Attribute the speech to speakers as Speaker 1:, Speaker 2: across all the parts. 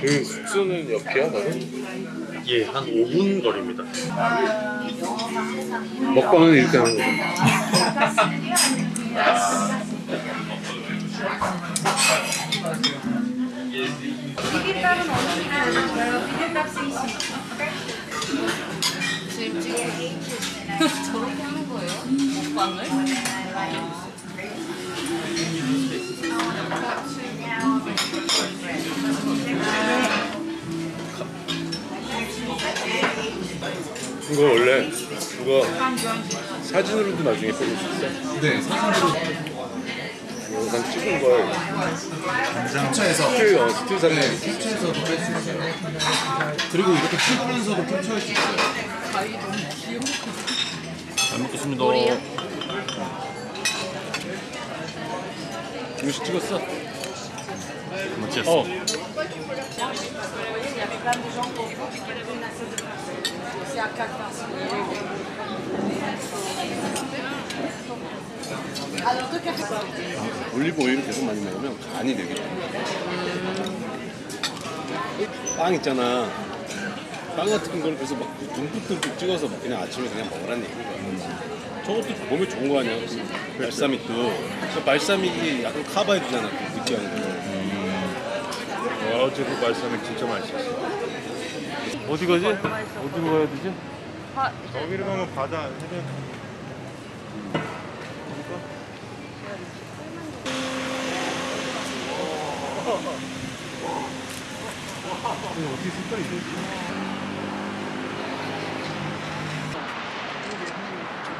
Speaker 1: 그 숙소는 옆이야 나는?
Speaker 2: 예, 한 5분 거리입니다
Speaker 1: 먹방은 이렇게 하는
Speaker 3: 거죠.
Speaker 4: 지금 저렇게 하는 거예요? 먹방을?
Speaker 1: 이거 원래 이거 사진으로도 나중에 뽑을 수 있어
Speaker 5: 네, 사진으로
Speaker 1: 영상 찍은 걸
Speaker 5: 캡처해서
Speaker 1: 스틸 어 스틸 사진
Speaker 5: 네, 캡처해서도 할수 있어요. 그리고 이렇게 찍으면서도 캡처할 수 있어요.
Speaker 2: 잘 먹겠습니다.
Speaker 1: 음식 찍었어?
Speaker 2: 멋졌어.
Speaker 1: 어 올리브 오일을 계속 많이 먹으면 간이 되게 돼. 빵 있잖아. 빵 같은 걸 그래서 막 듬뿍듬뿍 찍어서 막 그냥 아침에 그냥 먹으라는 얘기야. 저것도 몸에 좋은 거 아니야? 발사믹도. 그 발사믹이 약간 커버해주잖아. 그 느끼한 거. 와, 어제 그 발사믹 진짜 맛있었어. 어디 가지? 어디로 가야 되지?
Speaker 6: 저기로 가면 바다 해변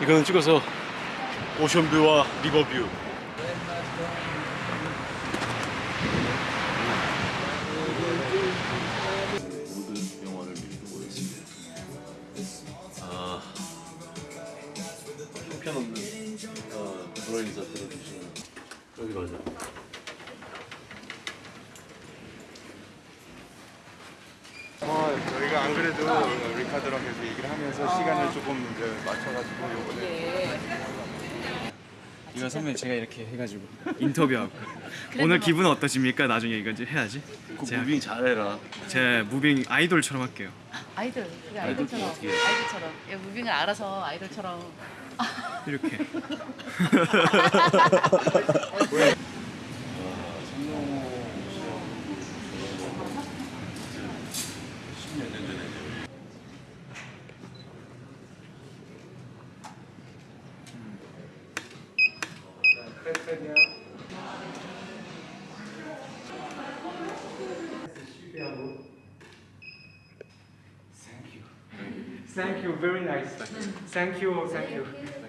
Speaker 1: 이거는 찍어서 오션뷰와 리버뷰.
Speaker 6: 저희가 안 그래도 리카드랑 계속 얘기를 하면서 시간을 조금 이제 맞춰가지고 요번에
Speaker 7: 이거 선배님 제가 이렇게 해가지고 인터뷰하고 오늘 기분 어떠십니까? 나중에 이거 이제 해야지
Speaker 1: 그
Speaker 7: 제가-
Speaker 1: moving 잘해라.
Speaker 7: 제 moving 아이돌처럼 할게요
Speaker 4: 아이돌. 그래, 아이돌처럼.
Speaker 1: 어떻게 해?
Speaker 4: 아이돌처럼. 야, moving을 알아서 아이돌처럼.
Speaker 7: 이렇게
Speaker 8: Thank you, very nice. Thank you, thank you.
Speaker 3: Thank you.